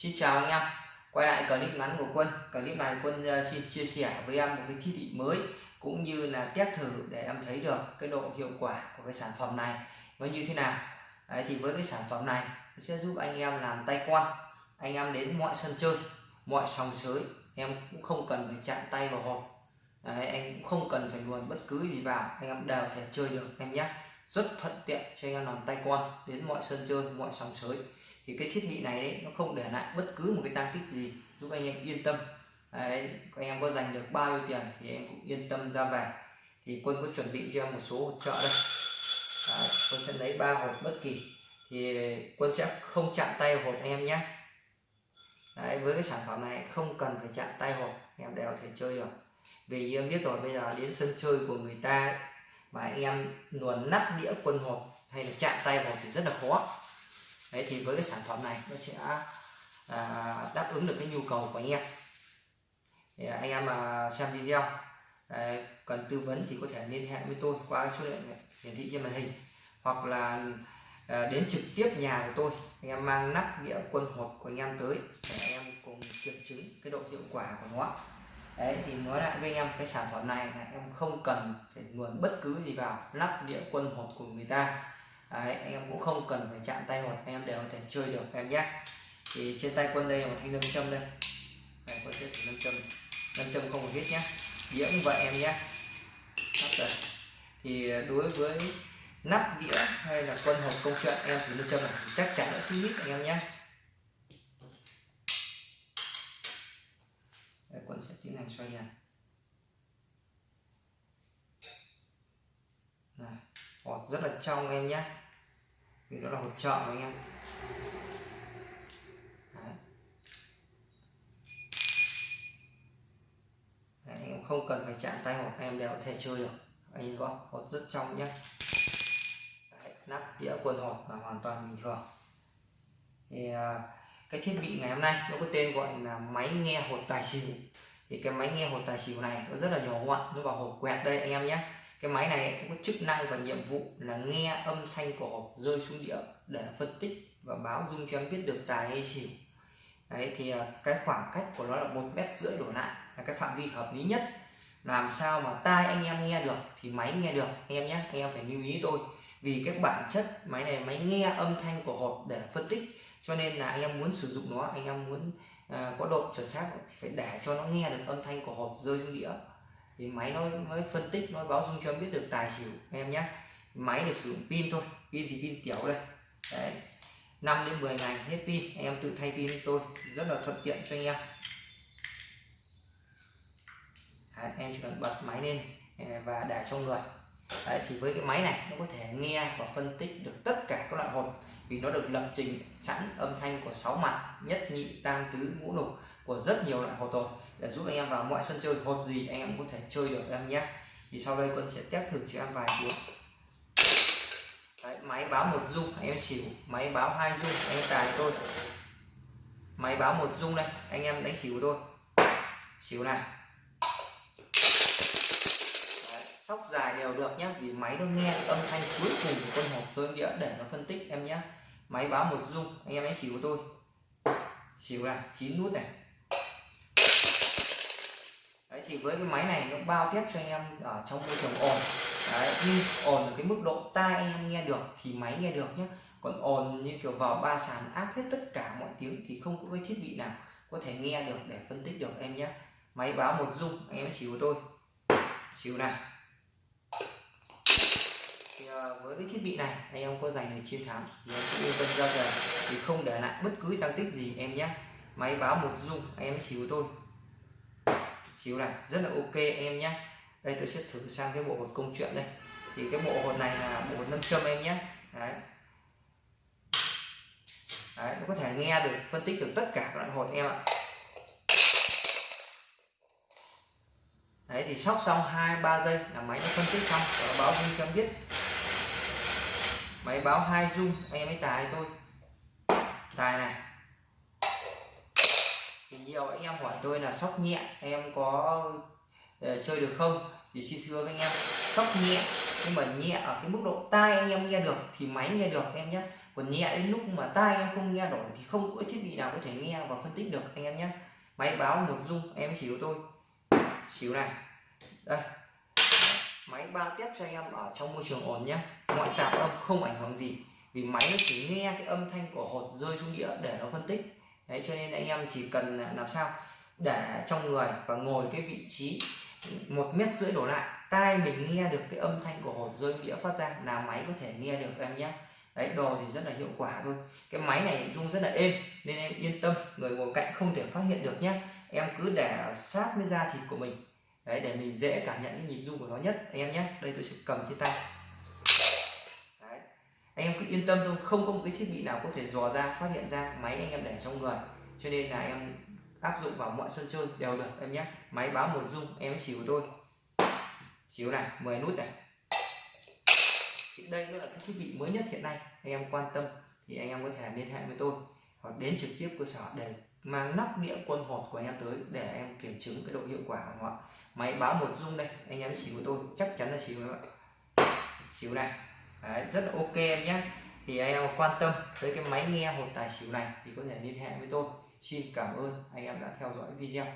Xin chào anh em. Quay lại clip ngắn của Quân. Clip này Quân ờ, xin chia sẻ với em một cái thiết bị mới cũng như là test thử để em thấy được cái độ hiệu quả của cái sản phẩm này nó như thế nào. Đấy, thì với cái sản phẩm này sẽ giúp anh em làm tay quan. Anh em đến mọi sân chơi mọi sòng sới em cũng không cần phải chạm tay vào hộp. Đấy, anh cũng không cần phải luồn bất cứ gì vào. Anh em đều thể chơi được em nhé. Rất thuận tiện cho anh em làm tay quan đến mọi sân chơi mọi sòng sới thì cái thiết bị này đấy, nó không để lại bất cứ một cái tăng tích gì giúp anh em yên tâm. Đấy, anh em có dành được bao nhiêu tiền thì em cũng yên tâm ra về. Thì quân có chuẩn bị cho em một số hỗ trợ đây. Đấy, quân sẽ lấy ba hộp bất kỳ. Thì quân sẽ không chạm tay hộp anh em nhé. Đấy, với cái sản phẩm này không cần phải chạm tay hộp em đều thể chơi được. Vì em biết rồi bây giờ đến sân chơi của người ta mà anh em luồn nắp đĩa quân hộp hay là chạm tay hộp thì rất là khó đấy thì với cái sản phẩm này nó sẽ à, đáp ứng được cái nhu cầu của anh em. Thì à, anh em mà xem video à, cần tư vấn thì có thể liên hệ với tôi qua số điện hiển thị trên màn hình hoặc là à, đến trực tiếp nhà của tôi. Anh em mang nắp đĩa quân hộp của anh em tới để anh em cùng kiểm chứng cái độ hiệu quả của nó. Đấy thì nói lại với anh em cái sản phẩm này là em không cần phải luồn bất cứ gì vào lắp đĩa quân hộp của người ta. Đấy, anh em cũng không cần phải chạm tay hoặc anh em đều có thể chơi được em nhé. Thì trên tay quân đây là một thanh lâm châm đây. Đây quân sẽ nâm lâm châm. Lâm châm không một hết nhé. Đĩa cũng vậy em nhé. Thì đối với nắp đĩa hay là quân hộp công chuyện em thì lâm châm này chắc chắn nó sẽ hít anh em nhé. Đây, quân sẽ tiến hành xoay này này hột rất là trong em nhé vì đó là hột trợ anh em. Đấy. Đấy, em không cần phải chạm tay hột em đều có thể chơi được. Anh em có hột rất trong nhé Đấy, nắp đĩa quần hột là hoàn toàn bình thường. Thì à, cái thiết bị ngày hôm nay nó có tên gọi là máy nghe hột tài xỉu. Thì cái máy nghe hột tài xỉu này nó rất là nhỏ gọn nó vào hộp quẹt đây anh em nhé cái máy này cũng có chức năng và nhiệm vụ là nghe âm thanh của hộp rơi xuống đĩa để phân tích và báo dung cho em biết được tài hay xỉu. Đấy thì à, cái khoảng cách của nó là một mét rưỡi đổ lại là cái phạm vi hợp lý nhất. Làm sao mà tai anh em nghe được thì máy nghe được anh em nhé anh em phải lưu ý tôi. Vì cái bản chất máy này máy nghe âm thanh của hộp để phân tích cho nên là anh em muốn sử dụng nó anh em muốn à, có độ chuẩn xác thì phải để cho nó nghe được âm thanh của hộp rơi xuống đĩa thì máy nó mới phân tích nó báo dung cho em biết được tài xỉu em nhé máy được sử dụng pin thôi pin thì pin tiểu đây. Đấy 5 đến 10 ngày hết pin em tự thay pin tôi rất là thuận tiện cho anh em. Đấy, em chỉ cần bật máy lên à, và để trong người. Đấy, thì với cái máy này nó có thể nghe và phân tích được tất cả các loại hồn vì nó được lập trình sẵn âm thanh của sáu mặt nhất nhị tam tứ ngũ lục của rất nhiều loại hột rồi. Để giúp anh em vào mọi sân chơi hột gì anh em có thể chơi được em nhé. Thì sau đây quân sẽ test thử cho em vài tiếng Đấy, máy báo một dung anh em xỉu. Máy báo hai dung anh em tài tôi máy báo một dung đây anh em đánh xỉu thôi. Xỉu này. Đấy, sóc dài đều được nhé vì máy nó nghe âm thanh cuối cùng của con hộp rơi đĩa để nó phân tích em nhé. Máy báo một dung anh em đánh xỉu tôi xỉu là chín nút này đấy, thì với cái máy này nó bao tiếp cho anh em ở trong môi trường ồn. Đấy, nhưng ồn ở cái mức độ tai anh em nghe được thì máy nghe được nhé còn ồn như kiểu vào ba sàn áp hết tất cả mọi tiếng thì không có cái thiết bị nào có thể nghe được để phân tích được em nhé máy báo một dung anh em xíu tôi. Xíu này thì ờ, với cái thiết bị này, anh em có giành được chiến thắng thì em cũng yên tâm ra về. Thì không để lại bất cứ tăng tích gì em nhé máy báo một dung anh em xíu tôi xíu này, rất là ok em nhé đây tôi sẽ thử sang cái bộ hột công chuyện đây. Thì cái bộ hột này là bộ hột nâm châm em nhé đấy. đấy, nó có thể nghe được, phân tích được tất cả các loại hột em ạ. Đấy, thì sóc xong hai, ba giây là máy nó phân tích xong, và báo dung cho em biết. Máy báo hai dung anh em mới tài tôi tài này nhiều anh em hỏi tôi là sóc nhẹ em có uh, chơi được không? Thì xin thưa với anh em sóc nhẹ nhưng mà nhẹ ở cái mức độ tai anh em nghe được thì máy nghe được em nhé. Còn nhẹ đến lúc mà tai em không nghe nổi thì không có thiết bị nào có thể nghe và phân tích được anh em nhé. Máy báo một dung em xíu tôi xíu này. Đây. Máy ba tiếp cho anh em ở trong môi trường ổn nhé. Ngoại tạp âm không ảnh hưởng gì vì máy nó chỉ nghe cái âm thanh của hột rơi xuống đĩa để nó phân tích đấy, cho nên anh em chỉ cần à, làm sao? Để trong người và ngồi cái vị trí một mét rưỡi đổ lại, tai mình nghe được cái âm thanh của hột rơi, đĩa phát ra là máy có thể nghe được em nhé. Đấy, đồ thì rất là hiệu quả thôi. Cái máy này rung rất là êm, nên em yên tâm, người ngồi cạnh không thể phát hiện được nhé. Em cứ để sát với da thịt của mình. Đấy, để mình dễ cảm nhận cái nhịp rung của nó nhất, anh em nhé. Đây, tôi sẽ cầm trên tay anh em cứ yên tâm thôi, không có một cái thiết bị nào có thể dò ra, phát hiện ra máy anh em để trong người. Cho nên là em áp dụng vào mọi sân chơi đều được em nhé. Máy báo một dung em xỉu của tôi xíu này 10 nút này. Thì đây nó là cái thiết bị mới nhất hiện nay, anh em quan tâm thì anh em có thể liên hệ với tôi hoặc đến trực tiếp cơ sở để mang nắp đĩa quân hột của anh em tới để em kiểm chứng cái độ hiệu quả của họ máy báo một dung đây, anh em xíu của tôi, chắc chắn là xíu các bạn xíu này. Đấy, rất là ok em nhé. Thì anh em quan tâm tới cái máy nghe hột tài xỉu này thì có thể liên hệ với tôi. Xin cảm ơn anh em đã theo dõi video.